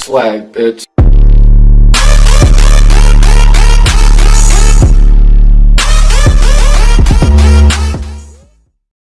swag bitch.